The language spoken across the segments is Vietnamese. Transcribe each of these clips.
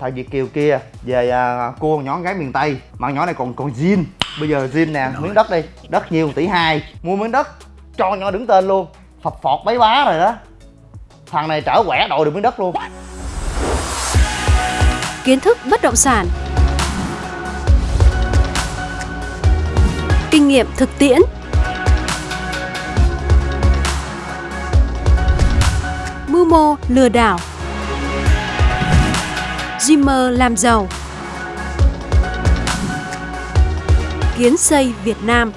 thằng Việt Kiều kia về à, cua nhỏ gái miền Tây mà nhỏ này còn còn zin bây giờ zin nè miếng đất đi đất nhiều tỷ hai. Mua miếng đất cho nhỏ đứng tên luôn. Phập phọt bấy bá rồi đó. Thằng này trở quẻ đội được miếng đất luôn. Kiến thức bất động sản. Kinh nghiệm thực tiễn. Mưu mô lừa đảo. Zimmer làm giàu. Kiến xây Việt Nam.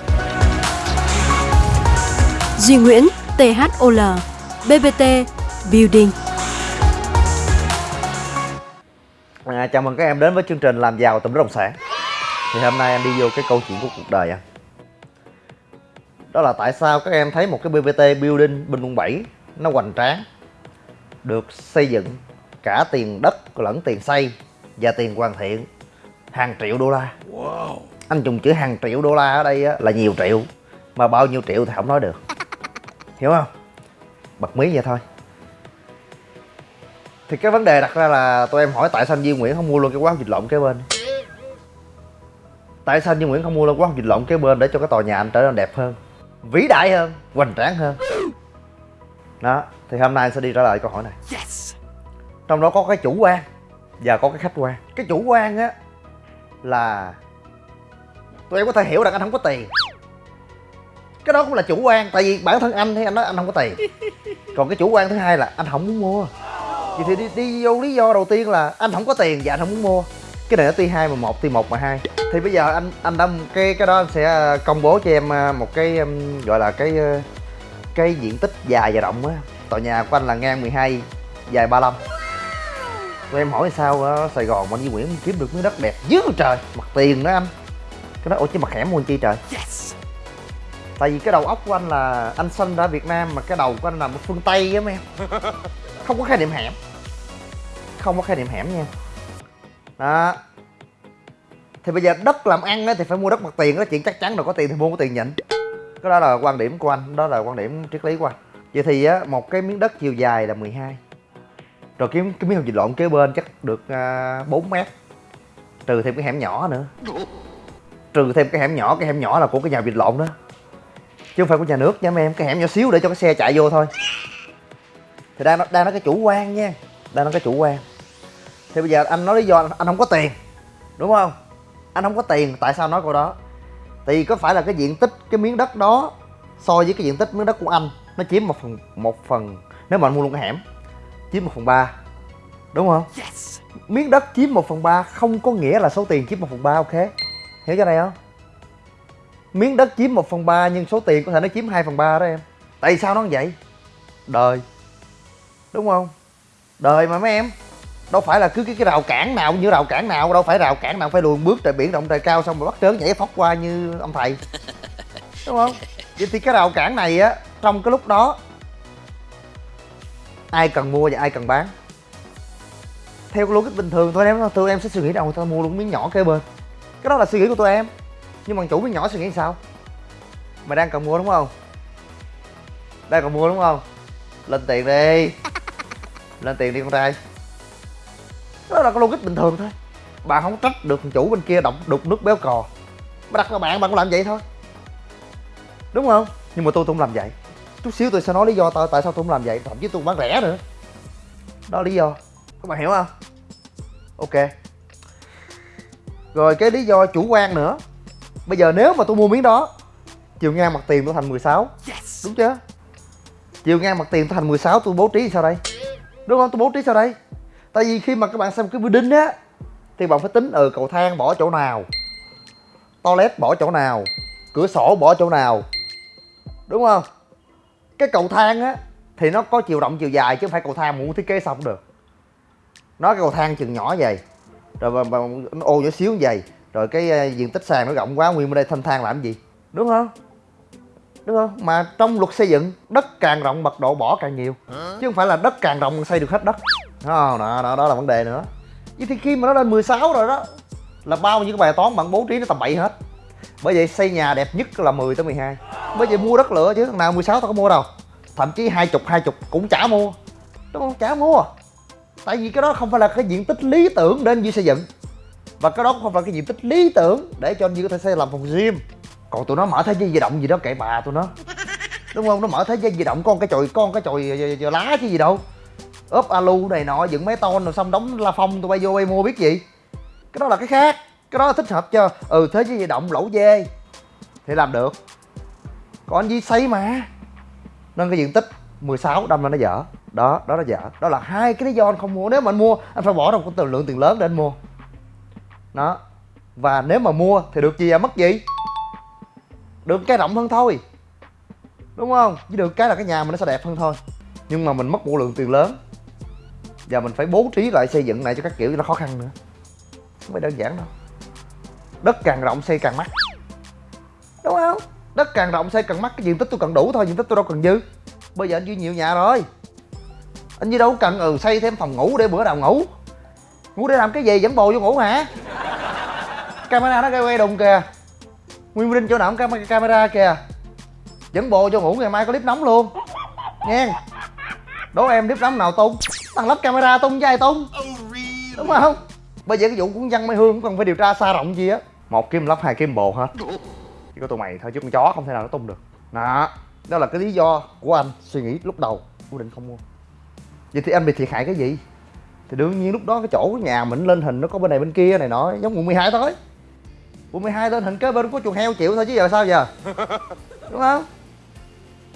Duy Nguyễn THOL BBT Building. À, Chào mừng các em đến với chương trình làm giàu từ bất động sản Thì hôm nay em đi vô cái câu chuyện của cuộc đời anh Đó là tại sao các em thấy một cái BBT Building bên quận 7 Nó hoành tráng Được xây dựng cả tiền đất lẫn tiền xây và tiền hoàn thiện. Hàng triệu đô la. Wow. anh dùng chữ hàng triệu đô la ở đây á, là nhiều triệu mà bao nhiêu triệu thì không nói được. Hiểu không? Bật mí vậy thôi. Thì cái vấn đề đặt ra là tụi em hỏi tại sao anh Duy Nguyễn không mua luôn cái quán dịch lộn kế bên? Tại sao anh Duy Nguyễn không mua luôn quán dịch lộn kế bên để cho cái tòa nhà anh trở nên đẹp hơn vĩ đại hơn hoành tráng hơn? Đó thì hôm nay anh sẽ đi trả lời câu hỏi này. Yes trong đó có cái chủ quan và có cái khách quan. Cái chủ quan á là tụi em có thể hiểu rằng anh không có tiền. Cái đó cũng là chủ quan tại vì bản thân anh thì anh nói anh không có tiền. Còn cái chủ quan thứ hai là anh không muốn mua. Vậy thì đi, đi vô lý do đầu tiên là anh không có tiền và anh không muốn mua. Cái này nó ti hai mà một ti một mà hai. Thì bây giờ anh anh đã cái cái đó anh sẽ ờ, công bố cho em ờ, một cái gọi là cái ờ, cái diện tích dài và rộng á. Tòa nhà của anh là ngang 12 dài 35 tụi em hỏi sao ở Sài Gòn mà anh Duy Nguyễn kiếm được miếng đất đẹp dữ trời. Mặt tiền đó anh. Cái đó ủa chứ mặt hẻm mua chi trời? Yes. tại vì cái đầu óc của anh là anh sinh ra Việt Nam mà cái đầu của anh nằm ở phương Tây á mấy em. Không có khái niệm hẻm. Không có khái niệm hẻm nha. Đó. Thì bây giờ đất làm ăn á thì phải mua đất mặt tiền đó chuyện chắc chắn rồi có tiền thì mua có tiền nhịn. Cái đó là quan điểm của anh đó là quan điểm triết lý của anh. Vậy thì á một cái miếng đất chiều dài là 12 rồi kiếm cái miếng hồng vịt lộn kế bên chắc được à, uh, 4 mét. Trừ thêm cái hẻm nhỏ nữa. Trừ thêm cái hẻm nhỏ cái hẻm nhỏ là của cái nhà vịt lộn đó. Chứ không phải của nhà nước nha mấy em cái hẻm nhỏ xíu để cho cái xe chạy vô thôi. Thì đang đang nói cái chủ quan nha. Đang nói cái chủ quan. Thì bây giờ anh nói lý do anh không có tiền đúng không? Anh không có tiền tại sao nói câu đó? Thì có phải là cái diện tích cái miếng đất đó so với cái diện tích miếng đất của anh nó chiếm một phần một phần nếu mà anh mua luôn cái hẻm? Chiếm 1 phần 3 Đúng không? Yes. Miếng đất chiếm 1 phần 3 không có nghĩa là số tiền chiếm 1 phần 3 ok Hiểu cho này không? Miếng đất chiếm 1 phần 3 nhưng số tiền có thể nó chiếm 2 phần 3 đó em Tại sao nó vậy? Đời Đúng không? Đời mà mấy em Đâu phải là cứ cái, cái rào cản nào như rào cản nào Đâu phải rào cản nào phải luồn bước trời biển rộng trời cao Xong rồi bắt trớn nhảy phóc qua như ông thầy Đúng không? Vậy thì cái rào cản này á Trong cái lúc đó ai cần mua và ai cần bán. Theo cái logic bình thường thôi em tụi em sẽ suy nghĩ đâu tao mua luôn miếng nhỏ kế bên. Cái đó là suy nghĩ của tụi em. Nhưng mà chủ miếng nhỏ suy nghĩ sao? Mày đang cần mua đúng không? Đang cần mua đúng không? Lên tiền đi. Lên tiền đi con trai. Đó là cái logic bình thường thôi. Bạn không trách được chủ bên kia độc đục nước béo cò. Mà đặt là bạn bạn cũng làm vậy thôi. Đúng không? Nhưng mà tôi không làm vậy chút xíu tôi sẽ nói lý do tại tại sao tôi không làm vậy. Thậm chí tôi bán rẻ nữa. Đó là lý do. Các bạn hiểu không? Ok. Rồi cái lý do chủ quan nữa. Bây giờ nếu mà tôi mua miếng đó chiều ngang mặt tiền tôi thành 16 yes. đúng chưa? Chiều ngang mặt tiền tôi thành 16 tôi bố trí sao đây? Đúng không? Tôi bố trí sao đây? Tại vì khi mà các bạn xem cái building á thì bạn phải tính ừ cầu thang bỏ chỗ nào? Toilet bỏ chỗ nào? Cửa sổ bỏ chỗ nào? Đúng không cái cầu thang á thì nó có chiều rộng chiều dài chứ không phải cầu thang muốn thiết kế xong được. Nó cái cầu thang chừng nhỏ vậy rồi mà, mà nó ô nhỏ xíu vậy rồi cái uh, diện tích sàn nó rộng quá nguyên bên đây thanh thang làm gì? Đúng không? Đúng không? Mà trong luật xây dựng đất càng rộng mật độ bỏ càng nhiều. Chứ không phải là đất càng rộng xây được hết đất. Đó, đó, đó, đó là vấn đề nữa. Vậy thì khi mà nó lên 16 rồi đó là bao nhiêu cái bài toán bạn bố trí nó tầm bậy hết. Bởi vậy xây nhà đẹp nhất là 10 tới 12 bởi vậy mua đất lựa chứ, thằng nào 16 tao có mua đâu. Thậm chí hai chục hai chục cũng chả mua. Đúng không chả mua. Tại vì cái đó không phải là cái diện tích lý tưởng để anh Duy xây dựng. Và cái đó cũng không phải cái diện tích lý tưởng để cho anh Duy có thể xây làm phòng gym. Còn tụi nó mở thế giới di động gì đó, kệ bà tụi nó. Đúng không? Nó mở thế giới di động, con cái chồi, con cái chồi ờ, ờ, ờ, lá chứ gì đâu. Ốp alu này nọ, dựng mấy ton rồi xong đóng la phong, tụi bay vô bay mua biết gì. Cái đó là cái khác. Cái đó là thích hợp cho ừ thế giới di động lẩu dê. Thì làm được còn anh xây mà. Nên cái diện tích 16 đâm là nó dở. Đó đó là dở. Đó là hai cái lý do anh không mua. Nếu mà anh mua, anh phải bỏ ra một lượng tiền lớn để anh mua. Đó. Và nếu mà mua thì được gì à? Mất gì? Được cái rộng hơn thôi. Đúng không? Chứ được cái là cái nhà mình nó sẽ đẹp hơn thôi. Nhưng mà mình mất một lượng tiền lớn. Và mình phải bố trí lại xây dựng lại cho các kiểu nó khó khăn nữa. Không phải đơn giản đâu. Đất càng rộng, xây càng mắc. Đúng không? Đất càng rộng xây càng mắc, cái diện tích tôi cần đủ thôi, diện tích tôi đâu cần dư. Bây giờ anh duy nhiều nhà rồi. Anh duy đâu cần ừ xây thêm phòng ngủ để bữa nào ngủ. Ngủ để làm cái gì, dẫn bồ vô ngủ hả? Camera nó gây quay đùng kìa. Nguyên linh chỗ nào cũng camera kìa. Dẫn bồ vô ngủ, ngày mai có clip nóng luôn. Nghe. Đố em clip nóng nào tung? Thằng lắp camera tung với ai tung? Đúng không? Bây giờ cái vụ cuốn văn mai hương cũng cần phải điều tra xa rộng gì á. Một kim lắp, hai kim bồ hết chỉ có tụi mày thôi chứ con chó không thể nào nó tung được. Đó đó là cái lý do của anh suy nghĩ lúc đầu quyết định không mua. Vậy thì anh bị thiệt hại cái gì? Thì đương nhiên lúc đó cái chỗ nhà mình lên hình nó có bên này bên kia này nọ giống quận 12 thôi. Quận 12 lên hình kế bên có chuồng heo chịu thôi chứ giờ sao giờ? Đúng không?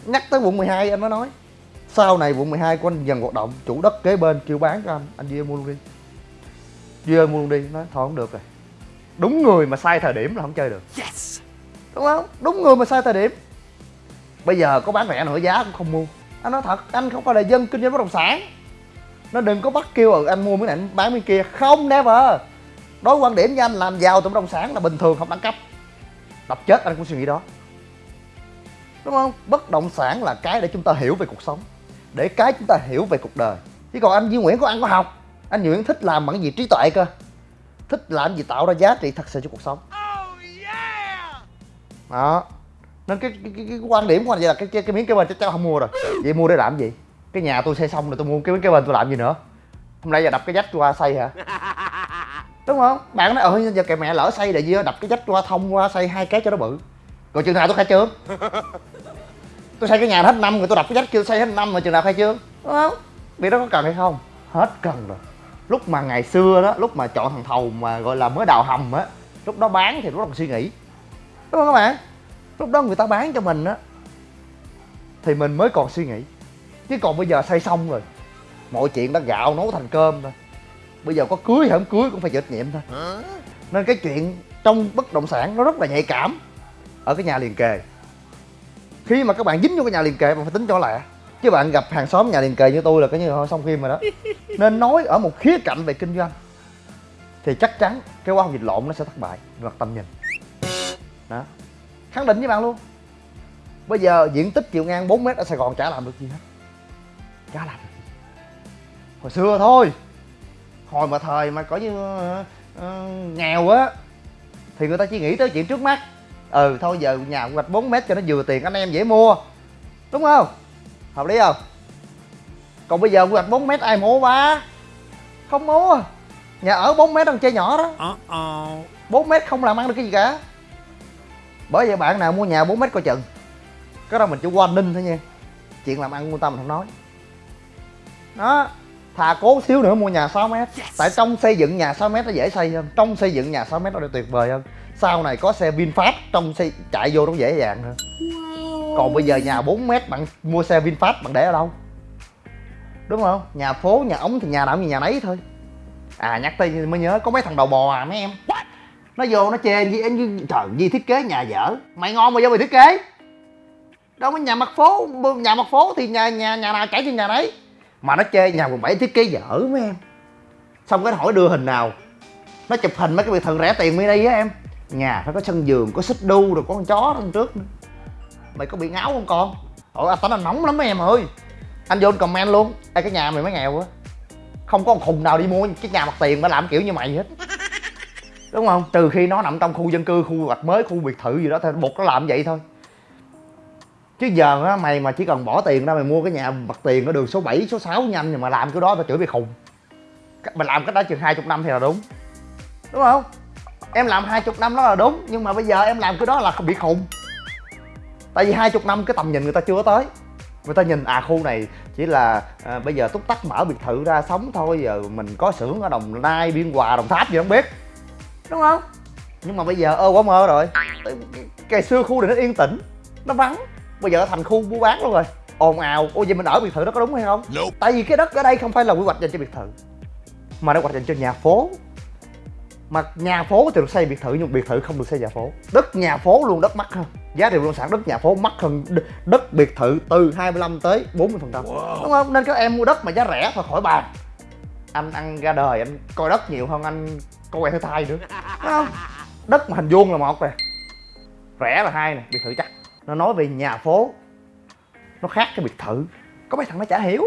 Nhắc tới quận 12 anh mới nói sau này quận 12 của anh dần hoạt động chủ đất kế bên kêu bán cho anh anh Duy mua luôn đi. Duy mua luôn đi nói thôi không được rồi. Đúng người mà sai thời điểm là không chơi được. Yes đúng không? Đúng người mà sai thời điểm. Bây giờ có bán rẻ nửa giá cũng không mua. Anh nói thật anh không phải là dân kinh doanh bất động sản. Nó đừng có bắt kêu ừ, anh mua miếng này anh bán miếng kia. Không never. Đối quan điểm với anh làm giàu từ bất động sản là bình thường không đẳng cấp. Đập chết anh cũng suy nghĩ đó. Đúng không? Bất động sản là cái để chúng ta hiểu về cuộc sống để cái chúng ta hiểu về cuộc đời. Chứ còn anh Duy Nguyễn có ăn có học. Anh Duy Nguyễn thích làm bằng gì trí tuệ cơ? Thích làm gì tạo ra giá trị thật sự cho cuộc sống đó. Nên cái cái, cái, cái quan điểm của anh vậy là cái cái, cái miếng kế bên chắc chắn không mua rồi. Vậy mua để làm gì? Cái nhà tôi xây xong rồi tôi mua cái miếng kế bên tôi làm gì nữa? Hôm nay giờ đập cái dách qua xây hả? Đúng không? Bạn nói ờ giờ kệ mẹ lỡ xây là gì đập cái dách qua thông qua xây hai cái cho nó bự. Rồi chừng nào tôi khai trương? Tôi xây cái nhà hết năm rồi tôi đập cái dách chưa xây hết năm rồi chừng nào khai trương? Đúng không? Việc đó có cần hay không? Hết cần rồi. Lúc mà ngày xưa đó lúc mà chọn thằng thầu mà gọi là mới đào hầm á lúc đó bán thì lúc đó còn suy nghĩ đúng không các bạn? Lúc đó người ta bán cho mình á thì mình mới còn suy nghĩ. Chứ còn bây giờ xây xong rồi mọi chuyện đã gạo nấu thành cơm rồi bây giờ có cưới hay không cưới cũng phải chịu trách nhiệm thôi. Nên cái chuyện trong bất động sản nó rất là nhạy cảm ở cái nhà liền kề. Khi mà các bạn dính vô cái nhà liền kề bạn phải tính cho lẹ. Chứ bạn gặp hàng xóm nhà liền kề như tôi là cái như thôi xong phim rồi đó. Nên nói ở một khía cạnh về kinh doanh thì chắc chắn cái quan dịch lộn nó sẽ thất bại về mặt tầm nhìn đó. Khẳng định với bạn luôn. Bây giờ diện tích chiều ngang 4 mét ở sài gòn chả làm được gì hết. Chả làm được gì. Hồi xưa thôi. Hồi mà thời mà có như uh, nghèo á thì người ta chỉ nghĩ tới chuyện trước mắt. Ừ thôi giờ nhà hoạch 4 mét cho nó vừa tiền anh em dễ mua. Đúng không? Hợp lý không? Còn bây giờ quy hoạch 4 mét ai mua ba? Không mua. Nhà ở 4 mét đang chơi nhỏ đó. 4 mét không làm ăn được cái gì cả bởi vậy bạn nào mua nhà 4 mét coi chừng. Cái đó mình chỉ qua ninh thôi nha. Chuyện làm ăn của ta mình không nói. Đó thà cố xíu nữa mua nhà 6 mét. Yes. tại trong xây dựng nhà 6 mét nó dễ xây hơn. Trong xây dựng nhà 6 mét nó tuyệt vời hơn. Sau này có xe vinfast trong xây chạy vô nó dễ dàng hơn. Wow. còn bây giờ nhà 4 mét bạn mua xe vinfast bạn để ở đâu? Đúng không? Nhà phố nhà ống thì nhà nào như nhà nấy thôi. À nhắc tới mới nhớ có mấy thằng đầu bò à mấy em nó vô, nó chê gì anh trời gì thiết kế nhà dở mày ngon mà vô mày thiết kế. Đâu có nhà mặt phố, nhà mặt phố thì nhà nhà nhà nào chảy trên nhà đấy. Mà nó chê nhà quận bảy thiết kế dở mấy em. Xong cái hỏi đưa hình nào. Nó chụp hình mấy cái biệt thự rẻ tiền mới đây á em. Nhà phải có sân giường có xích đu rồi có con chó đằng trước nữa. Mày có bị ngáo không con? Ủa, anh tánh anh nóng lắm mấy em ơi. Anh vô anh comment luôn. Ê, cái nhà mày mới nghèo á không có con khùng nào đi mua cái nhà mặt tiền mà làm kiểu như mày hết đúng không? Từ khi nó nằm trong khu dân cư khu gạch mới khu biệt thự gì đó thì buộc nó làm vậy thôi. Chứ giờ á mày mà chỉ cần bỏ tiền ra mày mua cái nhà mặt tiền ở đường số 7, số 6 nhanh nhưng mà làm cái đó tao chửi mày khùng. Mình làm cách đó chừng hai chục năm thì là đúng. Đúng không? Em làm hai chục năm đó là đúng nhưng mà bây giờ em làm cái đó là bị khùng. Tại vì hai chục năm cái tầm nhìn người ta chưa tới. Người ta nhìn à khu này chỉ là à, bây giờ túc tắc mở biệt thự ra sống thôi giờ mình có xưởng ở đồng nai biên hòa đồng tháp gì không biết đúng không? Nhưng mà bây giờ ơ quá mơ rồi. Ngày xưa khu này nó yên tĩnh nó vắng. Bây giờ thành khu mua bán luôn rồi. Ồn ào. Ôi vậy mình ở biệt thự đó có đúng hay không? Nope. tại vì cái đất ở đây không phải là quy hoạch dành cho biệt thự mà nó quy hoạch dành cho nhà phố. Mà nhà phố thì được xây biệt thự nhưng biệt thự không được xây nhà phố. Đất nhà phố luôn đất mắc hơn. Giá trị bất động sản đất nhà phố mắc hơn đất biệt thự từ 25 tới 40 phần trăm. Đúng không? Nên các em mua đất mà giá rẻ thôi khỏi bàn. Anh ăn ra đời anh coi đất nhiều hơn anh coi quẹt thứ thai nữa. Đúng không? Đất mà hình vuông là một nè. Rẻ là hai nè biệt thự chắc. Nó nói về nhà phố. Nó khác cái biệt thự. Có mấy thằng nó chả hiểu.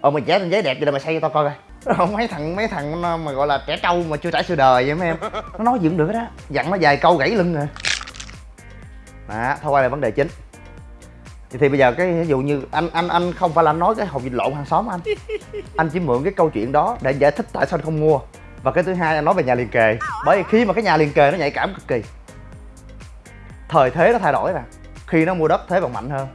Ờ mày vẽ lên giấy đẹp vậy là mày xây cho tao coi coi. Không mấy thằng mấy thằng mà gọi là trẻ trâu mà chưa trải sự đời vậy mấy em. Nó nói gì cũng được đó. Dặn nó vài câu gãy lưng à. rồi đó thôi quay lại vấn đề chính. Thì, thì bây giờ cái ví dụ như anh anh anh không phải là anh nói cái hộp vịt lộn hàng xóm anh. Anh chỉ mượn cái câu chuyện đó để giải thích tại sao anh không mua và cái thứ hai anh nói về nhà liền kề. Bởi vì khi mà cái nhà liền kề nó nhạy cảm cực kỳ thời thế nó thay đổi nè. Khi nó mua đất thế còn mạnh hơn.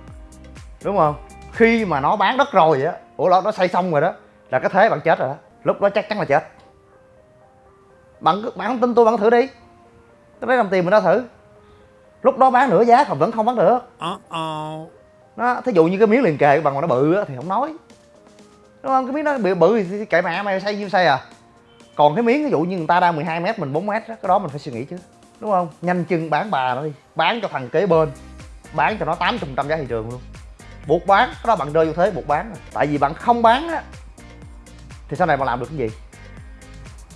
Đúng không? Khi mà nó bán đất rồi á ủa nó nó xây xong rồi đó là cái thế bạn chết rồi đó. Lúc đó chắc chắn là chết. Bạn bạn không tin tôi bạn thử đi. Tôi lấy đồng tiền mình ra thử. Lúc đó bán nửa giá còn vẫn không bán được. Nó thí dụ như cái miếng liền kề bằng mà nó bự á thì không nói. Đúng không? Cái miếng nó bự bự thì kệ mẹ mày xây nhiêu xây à còn cái miếng ví dụ như người ta đang 12 mét mình 4 mét á cái đó mình phải suy nghĩ chứ đúng không? Nhanh chân bán bà nó đi bán cho thằng kế bên bán cho nó 800 trăm giá thị trường luôn. Buộc bán cái đó bạn rơi vô thế buộc bán rồi. tại vì bạn không bán á thì sau này bạn làm được cái gì?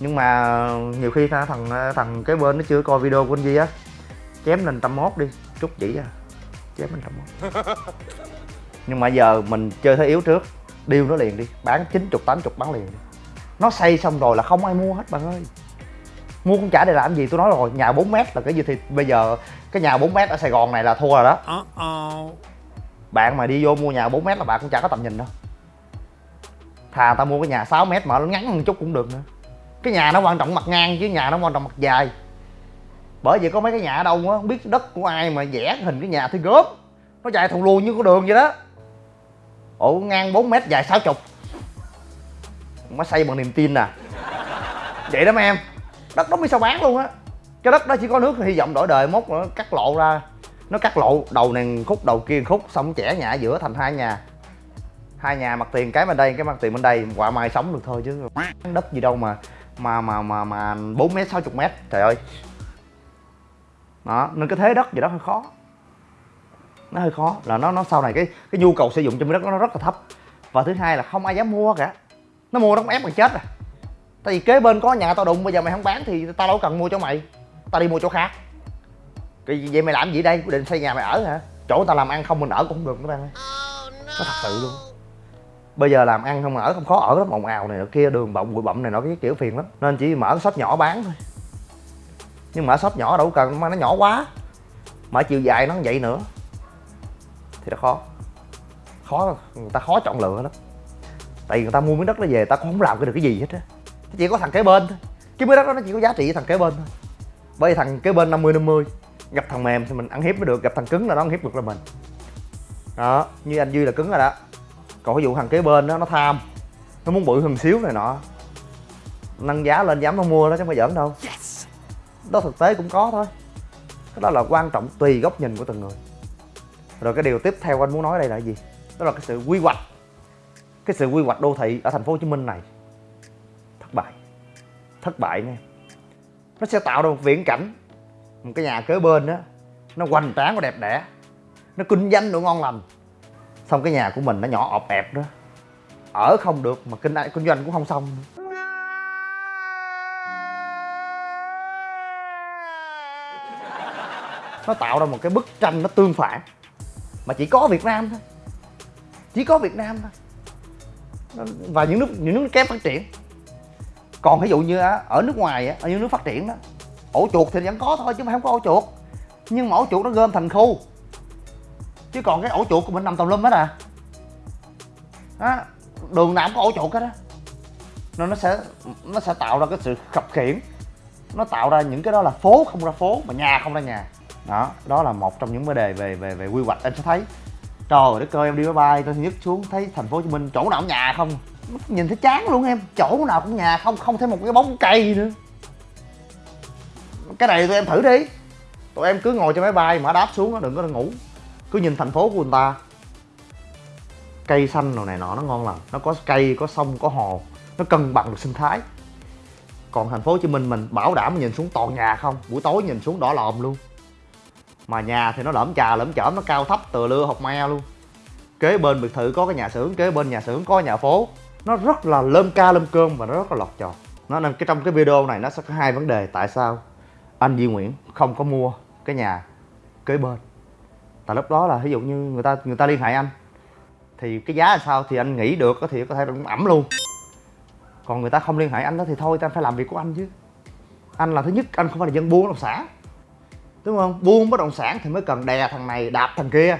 Nhưng mà nhiều khi thằng thằng kế bên nó chưa coi video của anh Di á chém lên trăm mốt đi chút chỉ à chém lên trăm mốt. Nhưng mà giờ mình chơi thế yếu trước điêu nó liền đi bán 90 80 bán liền đi nó xây xong rồi là không ai mua hết bạn ơi. Mua cũng chả để làm gì? Tôi nói rồi nhà 4 mét là cái gì thì bây giờ cái nhà 4 mét ở Sài Gòn này là thua rồi đó. Uh-oh. bạn mà đi vô mua nhà 4 mét là bạn cũng chả có tầm nhìn đâu. Thà ta mua cái nhà 6 mét mà nó ngắn một chút cũng được nữa. Cái nhà nó quan trọng mặt ngang chứ nhà nó quan trọng mặt dài. Bởi vì có mấy cái nhà ở đâu á không biết đất của ai mà vẽ hình cái nhà thì gớm. Nó dài thùng luồn như con đường vậy đó. Ổ ngang 4 mét dài 60 má xây bằng niềm tin nè vậy đó mấy em. Đất đó mới sao bán luôn á. Cái đất đó chỉ có nước hy vọng đổi đời, mốt nó cắt lộ ra. Nó cắt lộ đầu này khúc, đầu kia khúc, xong trẻ nhà giữa thành hai nhà. Hai nhà mặt tiền cái bên đây, cái mặt tiền bên đây quả mai sống được thôi chứ. Đất gì đâu mà mà mà mà mà bốn mét, sáu chục mét, trời ơi. Đó, nên cái thế đất gì đó hơi khó. Nó hơi khó, là nó nó sau này cái cái nhu cầu sử dụng trong đất nó rất là thấp. Và thứ hai là không ai dám mua cả nó mua nó cũng ép mày chết à. Tại vì kế bên có nhà tao đụng bây giờ mày không bán thì tao đâu cần mua cho mày. Tao đi mua chỗ khác. Cái vậy mày làm gì đây? Quyết định xây nhà mày ở hả? Chỗ tao làm ăn không mình ở cũng không được các bạn ơi nó thật sự luôn. Bây giờ làm ăn không ở không khó ở lắm ồn ào này nọ kia đường bọng bụi bặm này nọ cái kiểu phiền lắm. Nên chỉ mở shop nhỏ bán thôi. Nhưng mở shop nhỏ đâu cần mà nó nhỏ quá. Mở chiều dài nó vậy nữa. Thì nó khó. Khó người ta khó chọn lựa lắm tại vì người ta mua miếng đất nó về ta cũng không làm cái được cái gì hết á. Chỉ có thằng kế bên thôi. Cái miếng đất đó nó chỉ có giá trị với thằng kế bên thôi. Bởi vì thằng kế bên 50 50 gặp thằng mềm thì mình ăn hiếp mới được gặp thằng cứng là nó ăn hiếp được là mình. Đó như anh duy là cứng rồi đó. Còn ví dụ thằng kế bên đó nó tham nó muốn bự hơn xíu này nọ. Nâng giá lên dám nó mua đó chứ không phải giỡn đâu. Yes. đó thực tế cũng có thôi. Cái đó là quan trọng tùy góc nhìn của từng người. Rồi cái điều tiếp theo anh muốn nói đây là gì? Đó là cái sự quy hoạch cái sự quy hoạch đô thị ở thành phố hồ chí minh này, thất bại thất bại nha. Nó sẽ tạo ra một viễn cảnh, một cái nhà kế bên đó nó hoành tráng và đẹp đẽ, nó kinh doanh được ngon lành. Xong cái nhà của mình nó nhỏ ọp ẹp đó, ở không được mà kinh kinh doanh cũng không xong. Nó tạo ra một cái bức tranh nó tương phản, mà chỉ có Việt Nam thôi, chỉ có Việt Nam thôi và những nước những nước kém phát triển. Còn ví dụ như ở nước ngoài ở những nước phát triển đó ổ chuột thì vẫn có thôi chứ mà không có ổ chuột. Nhưng mà ổ chuột nó gom thành khu. Chứ còn cái ổ chuột của mình nằm tùm lum hết à. Đó, đường nào cũng có ổ chuột hết á. Nên nó sẽ nó sẽ tạo ra cái sự khập khiển nó tạo ra những cái đó là phố không ra phố mà nhà không ra nhà. Đó đó là một trong những vấn đề về về về quy hoạch. Anh sẽ thấy trời đất ơi, em đi máy bay tôi nhất xuống thấy thành phố hồ chí minh, chỗ nào cũng nhà không. Nhìn thấy chán luôn em, chỗ nào cũng nhà không không thấy một cái bóng cây nữa. Cái này tụi em thử đi. Tụi em cứ ngồi trên máy bay mà đáp xuống đừng có ngủ. Cứ nhìn thành phố của người ta. Cây xanh rồi này nọ, nó ngon lành. Nó có cây, có sông, có hồ. Nó cân bằng được sinh thái. Còn thành phố hồ chí minh mình bảo đảm nhìn xuống toàn nhà không. Buổi tối nhìn xuống đỏ lòm luôn mà nhà thì nó lởm chà lởm chởm, nó cao thấp tựa lưa học me luôn. Kế bên biệt thự có cái nhà xưởng, kế bên nhà xưởng có nhà phố. Nó rất là lơm ca lơm cơm và nó rất là lọt tròn. Nó, nên cái trong cái video này nó sẽ có hai vấn đề tại sao anh Duy Nguyễn không có mua cái nhà kế bên. Tại lúc đó là ví dụ như người ta người ta liên hệ anh, thì cái giá là sao thì anh nghĩ được thì có thể cũng ẩm luôn. Còn người ta không liên hệ anh đó thì thôi ta phải làm việc của anh chứ. Anh là thứ nhất, anh không phải là dân buôn làm xã sản đúng không? Buôn bất động sản thì mới cần đè thằng này, đạp thằng kia.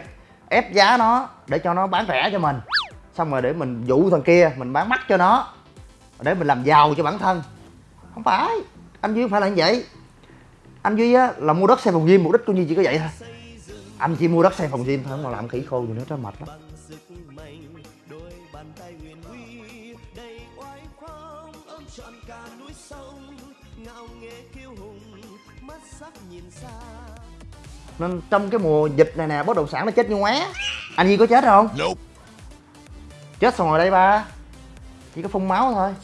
Ép giá nó để cho nó bán rẻ cho mình. Xong rồi để mình dụ thằng kia, mình bán mắc cho nó. Để mình làm giàu cho bản thân. Không phải. Anh duy không phải là như vậy. Anh duy á, là mua đất xây phòng gym, mục đích của duy chỉ có vậy thôi. Anh chỉ mua đất xây phòng gym thôi, không mà làm khỉ khô gì nữa đó mệt lắm nên trong cái mùa dịch này nè bất động sản nó chết như ngoé. Anh Duy có chết không? Nope. chết xong rồi đây ba. Chỉ có phun máu thôi.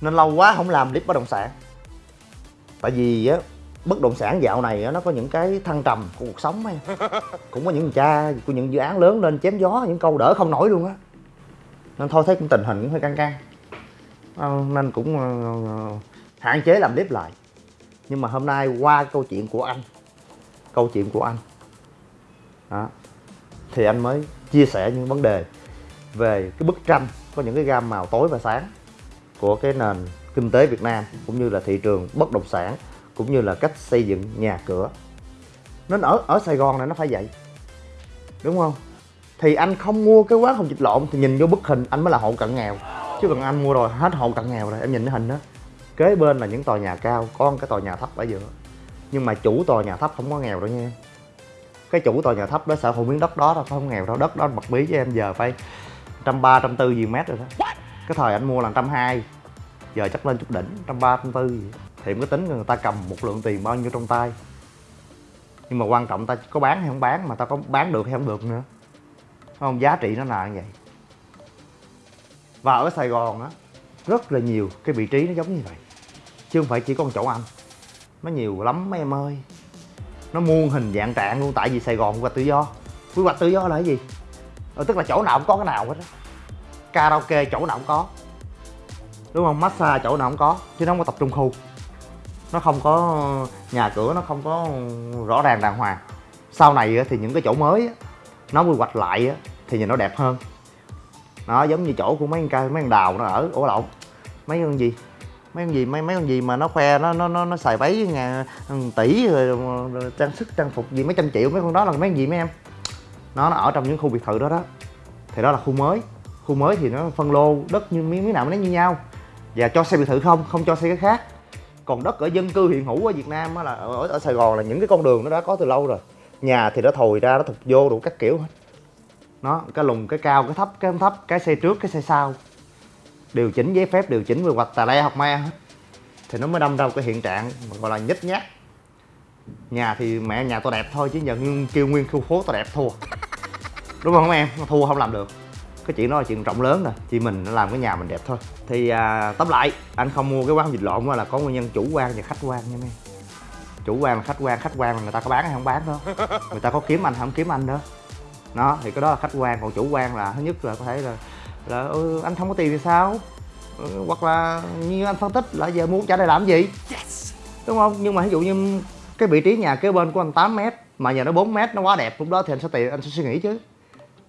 Nên lâu quá không làm clip bất động sản. Tại vì á bất động sản dạo này á nó có những cái thăng trầm của cuộc sống ấy. Cũng có những cha của những dự án lớn lên chém gió những câu đỡ không nổi luôn á. Nên thôi thấy cũng tình hình cũng hơi căng căng. Ờ, nên cũng uh, hạn chế làm clip lại nhưng mà hôm nay qua câu chuyện của anh, câu chuyện của anh, đó, thì anh mới chia sẻ những vấn đề về cái bức tranh có những cái gam màu tối và sáng của cái nền kinh tế Việt Nam, cũng như là thị trường bất động sản, cũng như là cách xây dựng nhà cửa. Nên ở ở Sài Gòn này nó phải vậy, đúng không? Thì anh không mua cái quán không dịch lộn thì nhìn vô bức hình anh mới là hộ cận nghèo. Chứ còn anh mua rồi hết hộ cận nghèo rồi, em nhìn cái hình đó kế bên là những tòa nhà cao có cái tòa nhà thấp ở giữa. Nhưng mà chủ tòa nhà thấp không có nghèo đâu nha. Cái chủ tòa nhà thấp đó sở hữu miếng đất đó đâu không nghèo đâu. Đất đó bật bí cho em giờ phải trăm ba trăm tư gì mét rồi đó. Cái thời anh mua là trăm hai giờ chắc lên chút đỉnh trăm ba trăm tư gì. Thì mới tính người ta cầm một lượng tiền bao nhiêu trong tay. Nhưng mà quan trọng ta có bán hay không bán mà ta có bán được hay không được nữa. Không? Giá trị nó là như vậy. Và ở sài gòn á rất là nhiều cái vị trí nó giống như vậy chứ không phải chỉ có một chỗ anh. Nó nhiều lắm mấy em ơi. Nó muôn hình dạng trạng luôn tại vì sài gòn quy hoạch tự do. Quy hoạch tự do là cái gì? Ừ, tức là chỗ nào cũng có cái nào hết á. Karaoke chỗ nào cũng có. Đúng không? Massage chỗ nào cũng có chứ nó không có tập trung khu. Nó không có nhà cửa nó không có rõ ràng đàng hoàng. Sau này thì những cái chỗ mới nó quy hoạch lại thì nhìn nó đẹp hơn. Nó giống như chỗ của mấy con cây mấy con đào nó ở ủa lộn mấy con gì? Mấy con gì mấy mấy con gì mà nó khoe nó nó nó, nó xài váy ngàn ừ, tỷ rồi, rồi trang sức trang phục gì mấy trăm triệu mấy con đó là mấy con gì mấy em? Nó nó ở trong những khu biệt thự đó đó. Thì đó là khu mới. Khu mới thì nó phân lô đất như miếng miếng nào nó như nhau. Và cho xây biệt thự không? Không cho xây cái khác. Còn đất ở dân cư hiện hữu ở Việt Nam là ở, ở Sài Gòn là những cái con đường nó đã có từ lâu rồi. Nhà thì nó thồi ra nó thục vô đủ các kiểu hết. Nó cái lùng cái cao cái thấp cái không thấp cái xe trước cái xe sau điều chỉnh giấy phép điều chỉnh quy hoạch tà le học me hết. Thì nó mới đâm ra một cái hiện trạng gọi là nhích nhát nhà thì mẹ nhà tôi đẹp thôi chứ giờ kêu nguyên khu phố tôi đẹp thua. Đúng không em? Thua không làm được. Cái chuyện đó là chuyện rộng lớn rồi. Chỉ mình nó làm cái nhà mình đẹp thôi. Thì à, tóm lại anh không mua cái quán dịch lộn là có nguyên nhân chủ quan và khách quan nha mấy chủ quan là khách quan khách quan là người ta có bán hay không bán đó. Người ta có kiếm anh không kiếm anh đó. Nó thì cái đó là khách quan. Còn chủ quan là thứ nhất là có thể là là ừ, anh không có tiền thì sao? Ừ, hoặc là như anh phân tích là giờ muốn trả đây làm gì? Yes. đúng không? Nhưng mà ví dụ như cái vị trí nhà kế bên của anh 8 mét mà nhà nó 4 mét nó quá đẹp lúc đó thì anh sẽ tiền anh sẽ suy nghĩ chứ.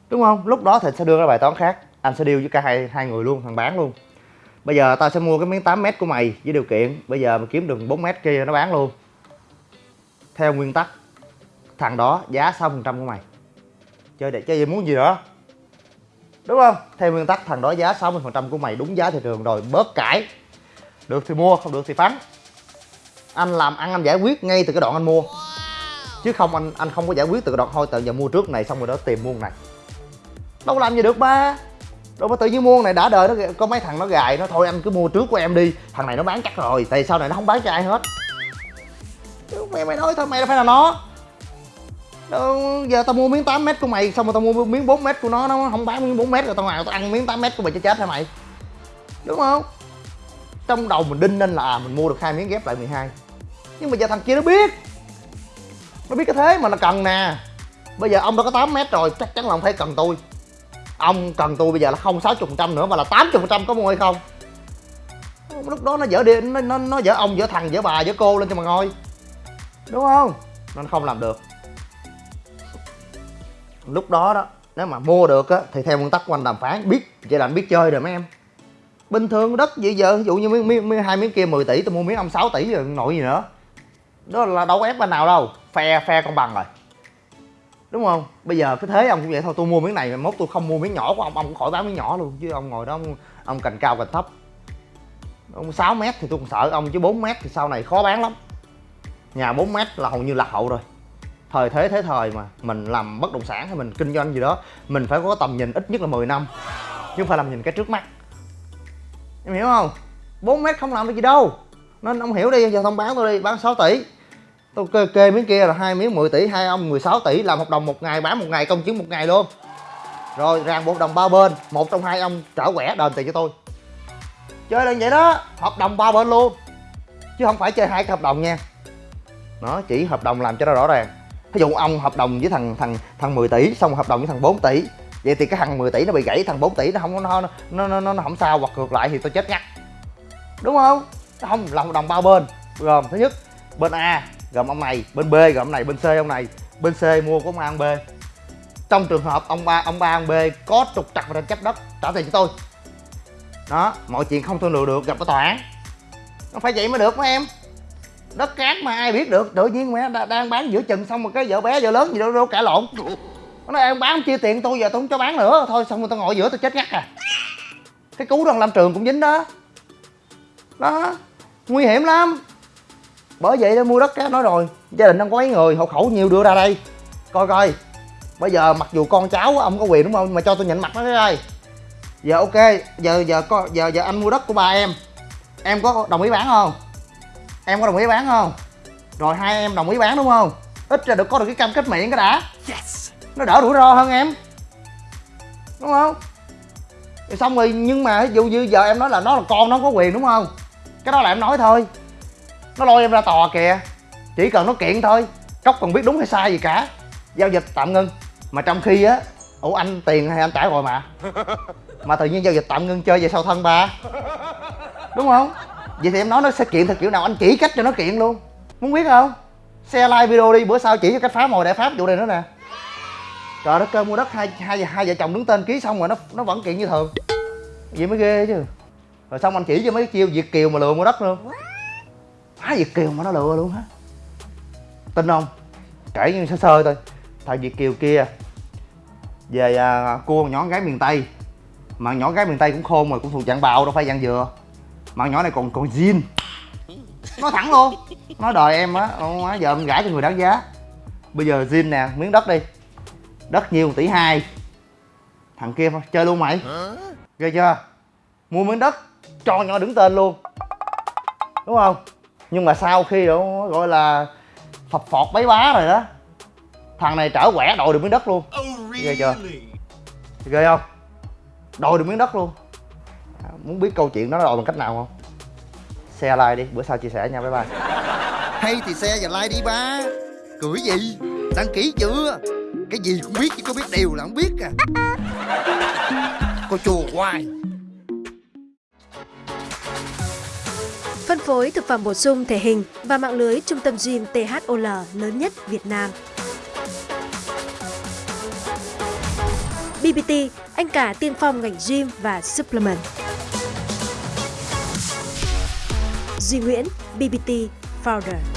Đúng không? Lúc đó thì anh sẽ đưa ra bài toán khác. Anh sẽ deal với cả hai hai người luôn thằng bán luôn. Bây giờ tao sẽ mua cái miếng 8 mét của mày với điều kiện bây giờ mà kiếm được 4 mét kia nó bán luôn. Theo nguyên tắc thằng đó giá 6% của mày. Chơi để chơi gì muốn gì nữa đúng không? Theo nguyên tắc, thằng đó giá 60% của mày đúng giá thị trường rồi, bớt cãi. Được thì mua, không được thì phán. Anh làm ăn, anh giải quyết ngay từ cái đoạn anh mua. Chứ không, anh anh không có giải quyết từ cái đoạn thôi, tự giờ mua trước này, xong rồi đó tìm mua này. Đâu làm gì được ba. Đâu mà tự nhiên mua này, đã đời nó, có mấy thằng nó gài, nó thôi anh cứ mua trước của em đi. Thằng này nó bán chắc rồi, tại sau này nó không bán cho ai hết? Mày mày nói thôi, mày là phải là nó. Đó, giờ tao mua miếng 8 mét của mày xong rồi tao mua miếng 4 mét của nó nó không bán miếng 4 mét rồi tao nào tao ăn miếng 8 mét của mày cho chết hả mày? Đúng không? Trong đầu mình đinh nên là à, mình mua được hai miếng ghép lại 12 nhưng mà giờ thằng kia nó biết. Nó biết cái thế mà nó cần nè. Bây giờ ông đã có 8 mét rồi chắc chắn là ông phải cần tôi. Ông cần tôi bây giờ là không 60 phần trăm nữa mà là 80 phần trăm có mua hay không? Lúc đó nó dở đi nó, nó, nó dở ông dở thằng dở bà dở cô lên cho mà ngồi. Đúng không? Nên không làm được lúc đó đó nếu mà mua được á thì theo nguyên tắc của anh đàm phán biết vậy là anh biết chơi rồi mấy em. Bình thường đất vậy giờ ví dụ như miếng, miếng, miếng hai miếng kia 10 tỷ tôi mua miếng ông 6 tỷ rồi nội gì nữa. Đó là đâu có ép bên nào đâu phe phe công bằng rồi. Đúng không? Bây giờ cái thế ông cũng vậy thôi tôi mua miếng này mà mốt tôi không mua miếng nhỏ của ông ông cũng khỏi bán miếng nhỏ luôn chứ ông ngồi đó ông, ông cành cao cành thấp. Ông 6 mét thì tôi còn sợ ông chứ 4 mét thì sau này khó bán lắm. Nhà 4 mét là hầu như lạc hậu rồi thời thế thế thời mà mình làm bất động sản hay mình kinh doanh gì đó mình phải có tầm nhìn ít nhất là 10 năm chứ không phải làm nhìn cái trước mắt. Em hiểu không? 4 mét không làm được gì đâu. Nên ông hiểu đi giờ thông bán tôi đi bán 6 tỷ. Tôi kê, kê miếng kia là hai miếng 10 tỷ hai ông 16 tỷ làm hợp đồng một ngày bán một ngày công chứng một ngày luôn. Rồi ràng buộc đồng ba bên một trong hai ông trở quẻ đền tiền cho tôi. Chơi là vậy đó hợp đồng ba bên luôn chứ không phải chơi hai cái hợp đồng nha. Nó chỉ hợp đồng làm cho nó rõ ràng ví dụ ông hợp đồng với thằng thằng thằng 10 tỷ xong hợp đồng với thằng 4 tỷ. Vậy thì cái thằng 10 tỷ nó bị gãy thằng 4 tỷ nó không nó nó nó, nó, nó không sao hoặc ngược lại thì tôi chết ngắt. Đúng không? Không là hợp đồng bao bên. Gồm thứ nhất bên a gồm ông này bên b gồm ông này bên c ông này. Bên c mua của ông a ông b. Trong trường hợp ông ba ông ba ông b có trục trặc và tranh chấp đất trả tiền cho tôi. Đó mọi chuyện không thương lượng được gặp ở tòa án. Nó phải vậy mới được mấy em? Đất cát mà ai biết được. Tự nhiên mẹ đang bán giữa chừng xong rồi cái vợ bé, vợ lớn gì đâu đâu cả lộn. Nó nói, em bán chia tiền tôi giờ tôi không cho bán nữa. Thôi xong rồi tao ngồi giữa tôi chết ngắt à. Cái cú đoàn làm trường cũng dính đó. Đó. Nguy hiểm lắm. Bởi vậy đó, mua đất cát nói rồi, gia đình đang có mấy người, hộ khẩu nhiều đưa ra đây. Coi coi. Bây giờ mặc dù con cháu ông có quyền đúng không? Mà cho tôi nhận mặt nó cái đây giờ ok, giờ giờ có giờ giờ anh mua đất của ba em. Em có đồng ý bán không? Em có đồng ý bán không? Rồi hai em đồng ý bán đúng không? Ít ra được có được cái cam kết miệng cái đã. Yes. nó đỡ rủi ro hơn em. Đúng không? Rồi xong rồi nhưng mà ví dụ như giờ em nói là nó là con nó có quyền đúng không? Cái đó là em nói thôi. Nó lôi em ra tòa kìa. Chỉ cần nó kiện thôi. Cốc còn biết đúng hay sai gì cả. Giao dịch tạm ngưng. Mà trong khi á ủa anh tiền hay anh trả rồi mà? Mà tự nhiên giao dịch tạm ngưng chơi về sau thân ba. Đúng không vậy thì em nói nó sẽ kiện theo kiểu nào? Anh chỉ cách cho nó kiện luôn. Muốn biết không? Xe like video đi bữa sau chỉ cho cách phá mồi để pháp vụ này nữa nè. Trời đất ơi mua đất hai hai hai vợ chồng đứng tên ký xong rồi nó nó vẫn kiện như thường. Vậy mới ghê chứ. Rồi xong anh chỉ cho mấy chiêu việt kiều mà lừa mua đất luôn. Phá việt kiều mà nó lừa luôn hả? Tin không? Kể như sơ sơ thôi. Thằng việt kiều kia về à, cua nhỏ gái miền tây. Mà nhỏ gái miền tây cũng khôn rồi cũng thuộc dạng bào đâu phải dạng dừa mà nhỏ này còn còn zin nói thẳng luôn. Nói đời em á giờ em gãi cho người đáng giá. Bây giờ zin nè miếng đất đi. Đất nhiêu tỷ hai. Thằng kia thôi, chơi luôn mày. Ghê chưa? Mua miếng đất cho nhỏ đứng tên luôn. Đúng không? Nhưng mà sau khi đó gọi là phập phọt bấy bá rồi đó thằng này trở quẻ đòi được miếng đất luôn. Ghê chưa? Ghê không? Đòi được miếng đất luôn muốn biết câu chuyện đó đòi bằng cách nào không? Xe like đi bữa sau chia sẻ nha bye bye. Hay thì xe và like đi ba. Cười gì? Đăng ký chưa? Cái gì cũng biết chứ có biết điều là không biết à. Cô chùa hoài. Phân phối thực phẩm bổ sung thể hình và mạng lưới trung tâm gym THOL lớn nhất Việt Nam. BBT, anh cả tiên phong ngành gym và supplement. Duy Nguyễn, BBT Founder.